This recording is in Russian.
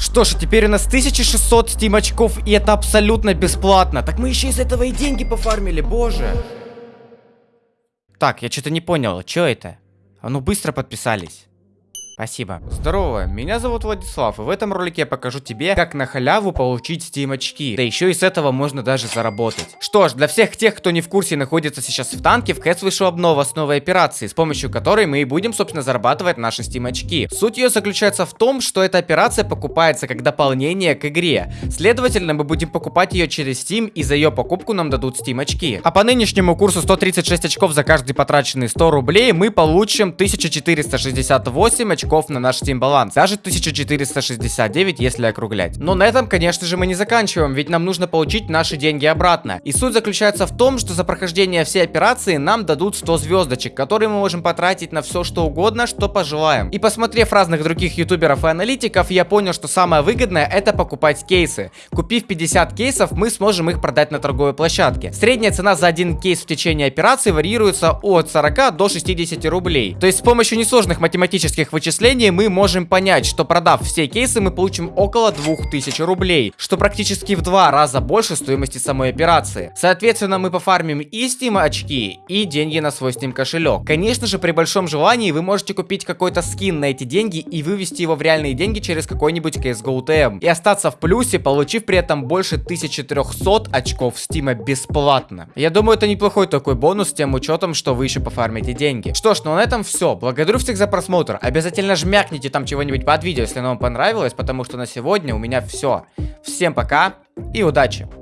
Что ж, теперь у нас 1600 Steam очков, и это абсолютно бесплатно. Так мы еще из этого и деньги пофармили, боже. Так, я что-то не понял, что это? А ну быстро подписались. Спасибо. Здорово, меня зовут Владислав, и в этом ролике я покажу тебе, как на халяву получить Steam очки. Да еще и с этого можно даже заработать. Что ж, для всех тех, кто не в курсе находится сейчас в танке, в Кэтс вышла обнова с новой операцией, с помощью которой мы и будем, собственно, зарабатывать наши Steam очки. Суть ее заключается в том, что эта операция покупается как дополнение к игре. Следовательно, мы будем покупать ее через Steam, и за ее покупку нам дадут Steam очки. А по нынешнему курсу 136 очков за каждый потраченный 100 рублей мы получим 1468 очков очков на наш Steam баланс. Даже 1469, если округлять. Но на этом, конечно же, мы не заканчиваем, ведь нам нужно получить наши деньги обратно. И суть заключается в том, что за прохождение всей операции нам дадут 100 звездочек, которые мы можем потратить на все что угодно, что пожелаем. И посмотрев разных других ютуберов и аналитиков, я понял, что самое выгодное это покупать кейсы. Купив 50 кейсов, мы сможем их продать на торговой площадке. Средняя цена за один кейс в течение операции варьируется от 40 до 60 рублей. То есть с помощью несложных математических вычислений вычислении мы можем понять, что продав все кейсы, мы получим около 2000 рублей, что практически в два раза больше стоимости самой операции. Соответственно, мы пофармим и Steam очки, и деньги на свой Steam кошелек. Конечно же, при большом желании вы можете купить какой-то скин на эти деньги и вывести его в реальные деньги через какой-нибудь CSGO TM. И остаться в плюсе, получив при этом больше 1300 очков Steam бесплатно. Я думаю, это неплохой такой бонус тем учетом, что вы еще пофармите деньги. Что ж, ну на этом все. Благодарю всех за просмотр. Обязательно обязательно жмякните там чего-нибудь под видео, если оно вам понравилось, потому что на сегодня у меня все. Всем пока и удачи!